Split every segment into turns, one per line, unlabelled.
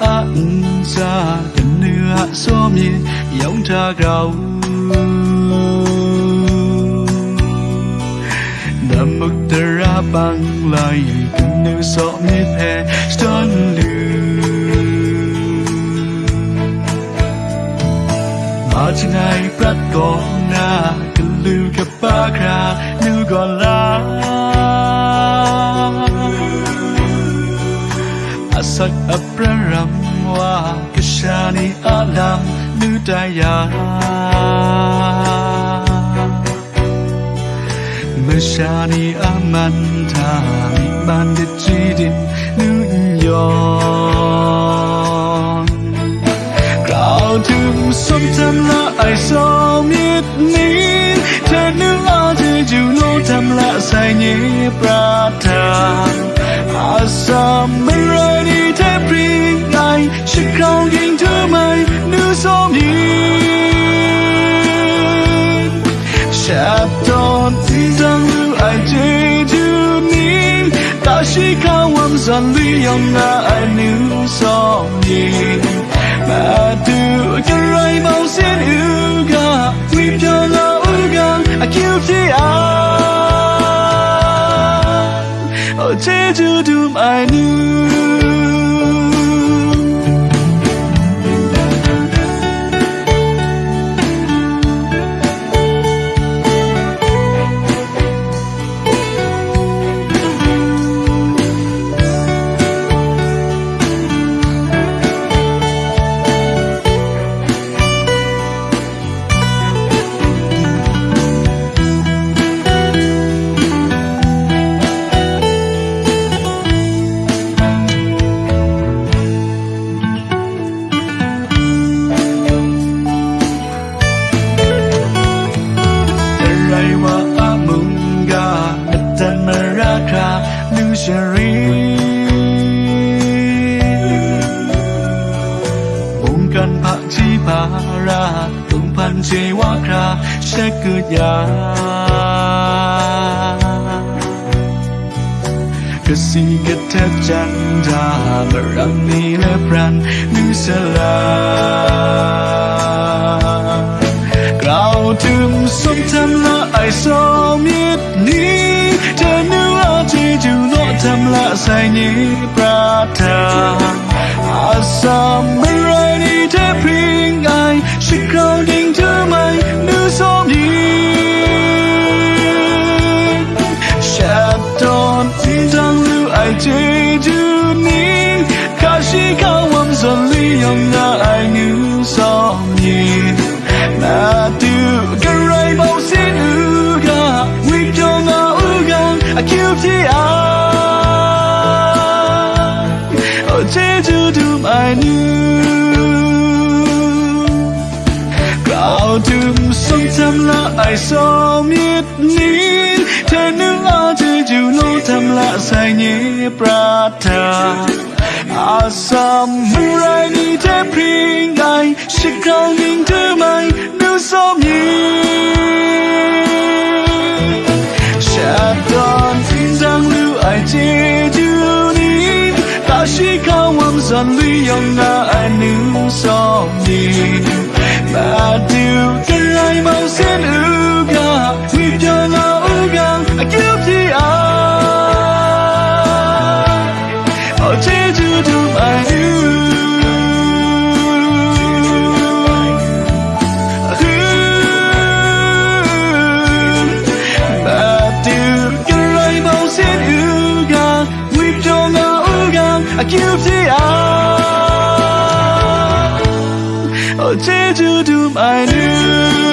án자 든느아 소미 영자 가우 남북더라 방라이 든느 소미 페 스톤르 마지나이 브라코나 글루가 바그라 누걸라 sắc ấp ra mencari alam budaya Mencari aman taliban di jidin New York Kau tum som tam la ai som yit ni Thật nữ la thì dù lô tam la sai nhé pra thang some irony every night she ground into my new song Chapton season I did you need that she can warm sun the young I knew song But do you right mouse in Uga we don't know Uga I killed the eye change you to my new kra she ku ya kasi gatep janda marang ni le pran nu sala Grau tum som tham la ai so miết ni Cha nu a chi ju no tham la sai ni prata Asam berani te pring ai Shi grau lu ai chi ju ni Ka shi ka wam son li yong na ai nu som ni Na tu cái rai bao xin u ga We don't know u ga I keep the eye. Oh Jeju do my new Gạo đêm sông thăm là ai so miết nín. Thế nữ a Jeju lo thăm là sai nhé prata Asam murai ni te pringai ai ning te mai, nu som ni. Shadon tin dang lu ai je ju ni, Ta shi shikao wam san lu yong na ai nu som ni. Ba du te ai mau sen u ga We don't know u ga I give the eye I'll change you to my new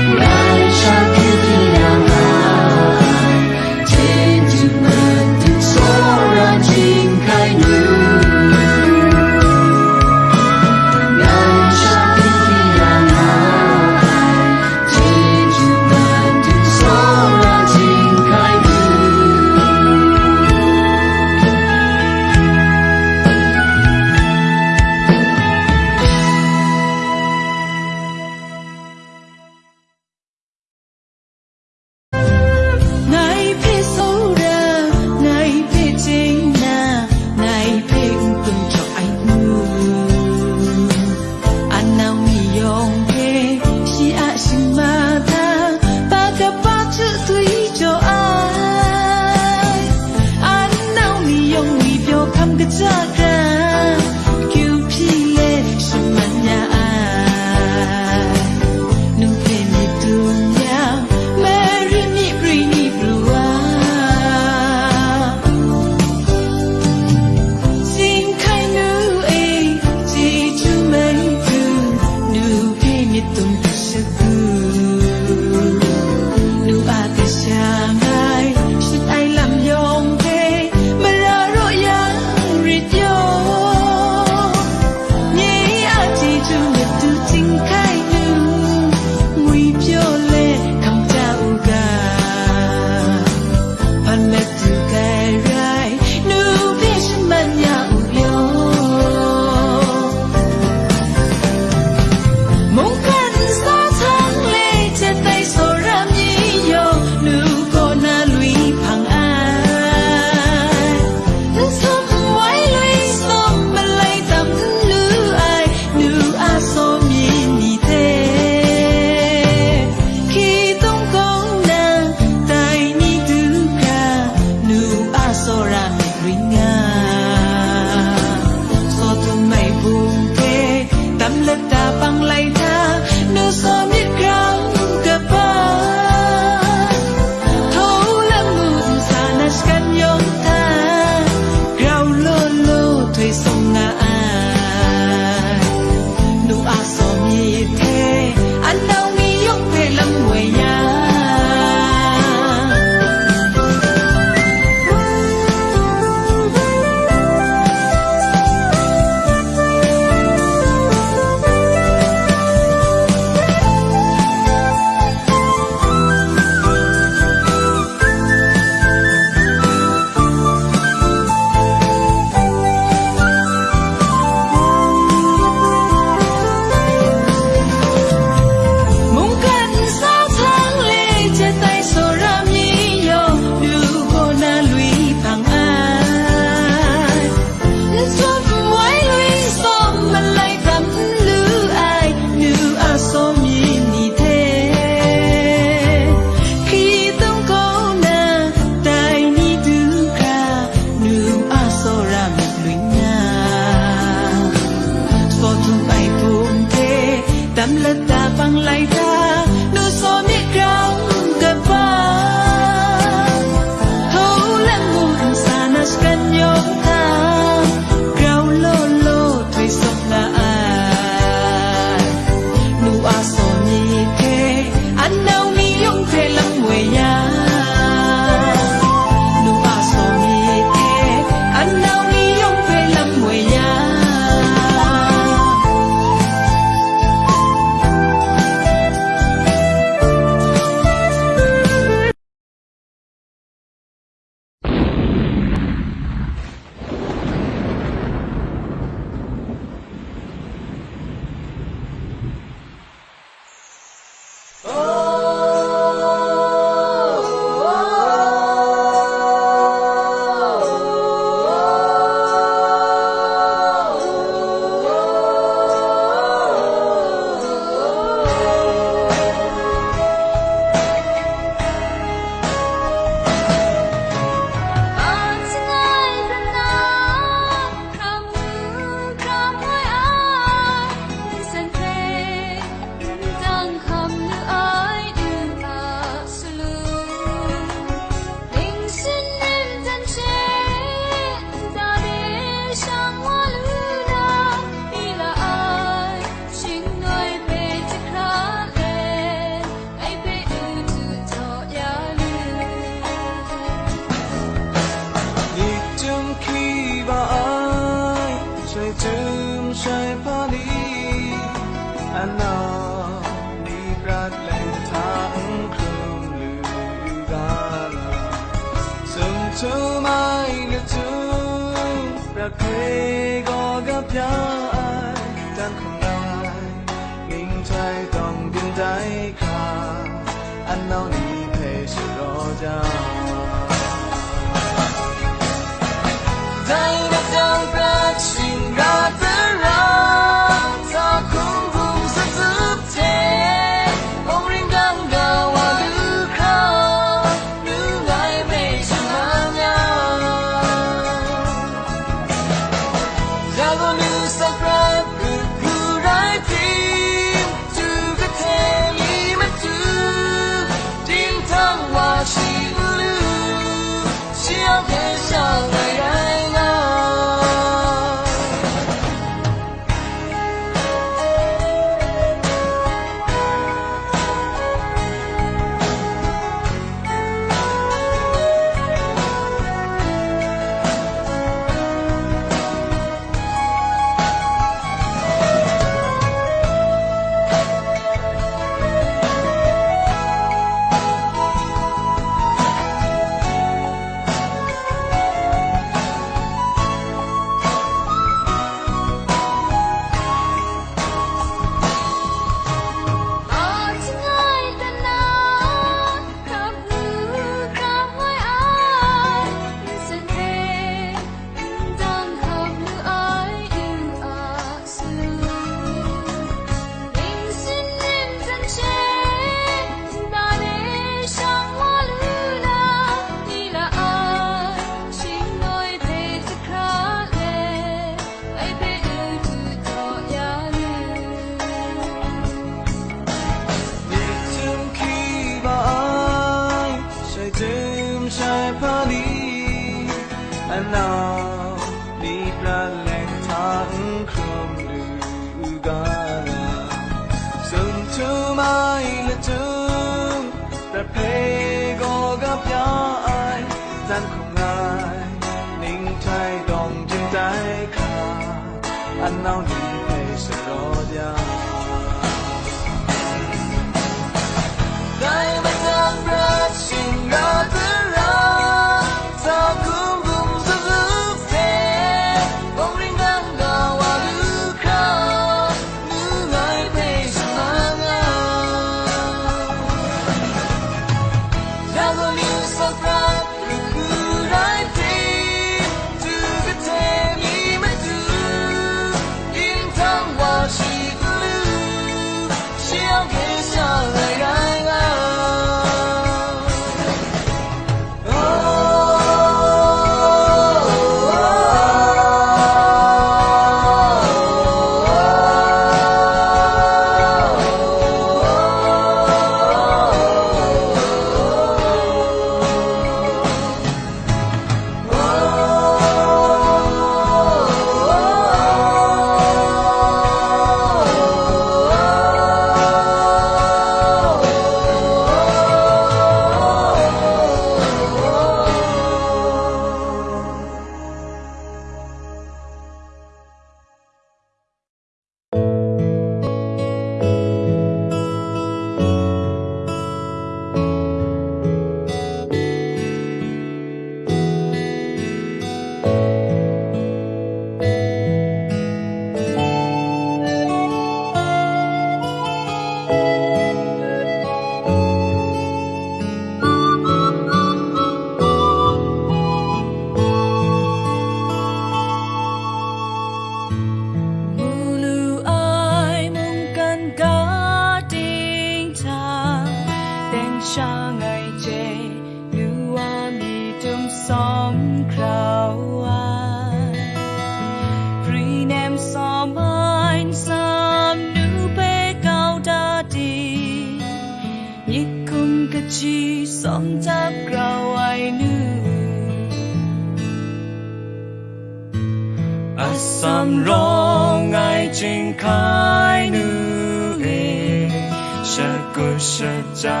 Shakushaja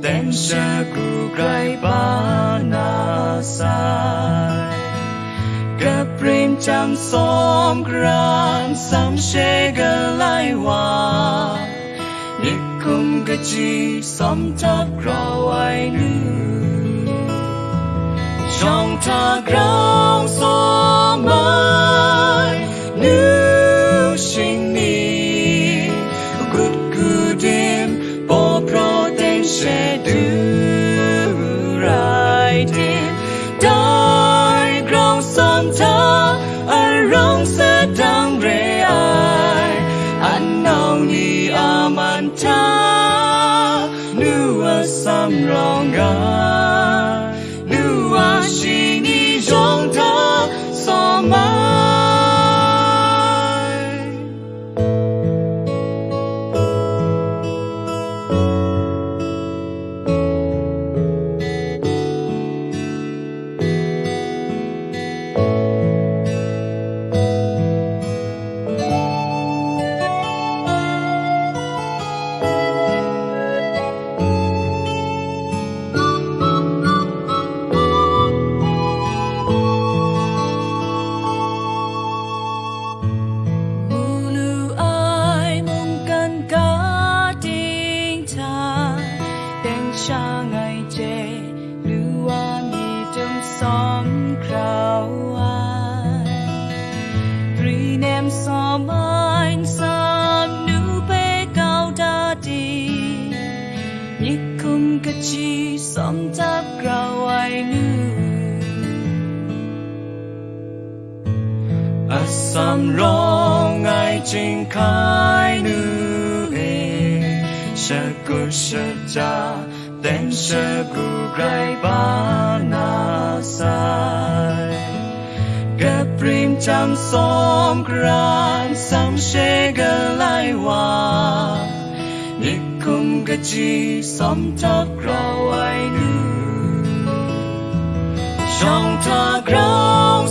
Ten Shaku Graibanasai Kaprim Cham Som Gram Sam Shegalaiwa Nikum Gaji Som Tap Grawainu Chong Ta Grang Som primčam som kran, sam šegalajwa. Nikum gaji som tap grawai nu. Shong ta graw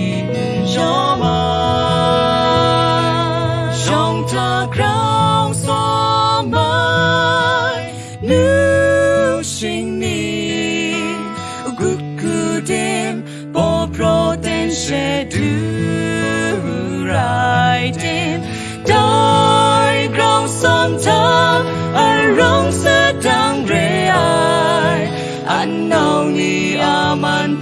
dong sa dang re ai. An nau ni aman